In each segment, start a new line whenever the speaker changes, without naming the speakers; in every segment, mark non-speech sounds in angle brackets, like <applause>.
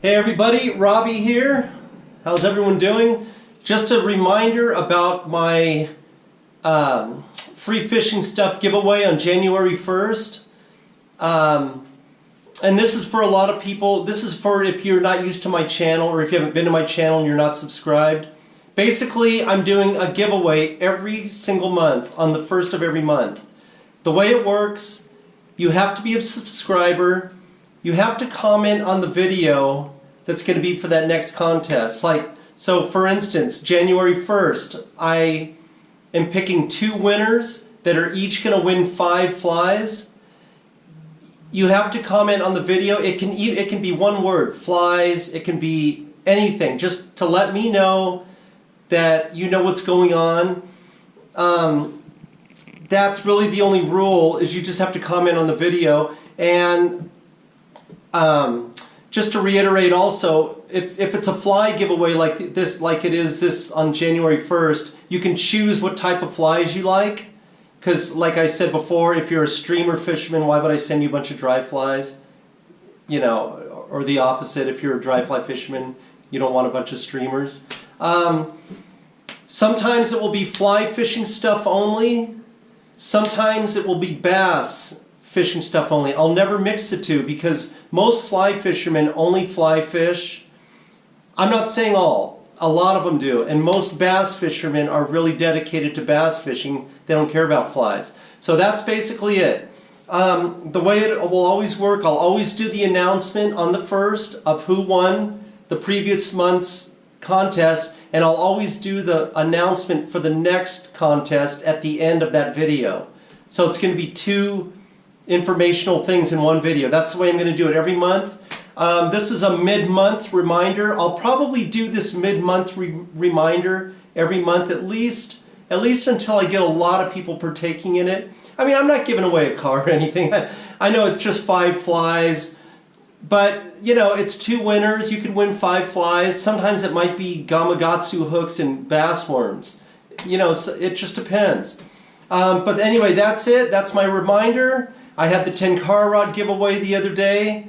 Hey everybody, Robbie here. How's everyone doing? Just a reminder about my um, free fishing stuff giveaway on January 1st. Um, and this is for a lot of people. This is for if you're not used to my channel or if you haven't been to my channel and you're not subscribed. Basically, I'm doing a giveaway every single month on the first of every month. The way it works, you have to be a subscriber you have to comment on the video that's going to be for that next contest. Like, so for instance, January 1st, I am picking two winners that are each going to win five flies. You have to comment on the video. It can, it can be one word, flies, it can be anything, just to let me know that you know what's going on. Um, that's really the only rule, is you just have to comment on the video. And um, just to reiterate also, if, if it's a fly giveaway like this, like it is this on January 1st, you can choose what type of flies you like. Because like I said before, if you're a streamer fisherman, why would I send you a bunch of dry flies? You know, or the opposite, if you're a dry fly fisherman, you don't want a bunch of streamers. Um, sometimes it will be fly fishing stuff only. Sometimes it will be bass fishing stuff only. I'll never mix the two because most fly fishermen only fly fish. I'm not saying all. A lot of them do. And most bass fishermen are really dedicated to bass fishing. They don't care about flies. So that's basically it. Um, the way it will always work, I'll always do the announcement on the first of who won the previous month's contest and I'll always do the announcement for the next contest at the end of that video. So it's going to be two informational things in one video. That's the way I'm going to do it every month. Um, this is a mid-month reminder. I'll probably do this mid-month re reminder every month at least, at least until I get a lot of people partaking in it. I mean, I'm not giving away a car <laughs> or anything. I, I know it's just five flies, but you know, it's two winners. You could win five flies. Sometimes it might be Gamakatsu hooks and bass worms. You know, it just depends. Um, but anyway, that's it. That's my reminder. I had the Tenkara rod giveaway the other day.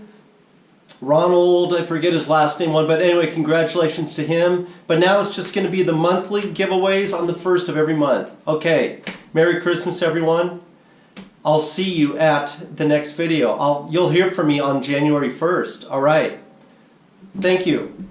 Ronald, I forget his last name one, but anyway, congratulations to him. But now it's just going to be the monthly giveaways on the first of every month. Okay, Merry Christmas everyone. I'll see you at the next video. I'll, you'll hear from me on January 1st. All right. Thank you.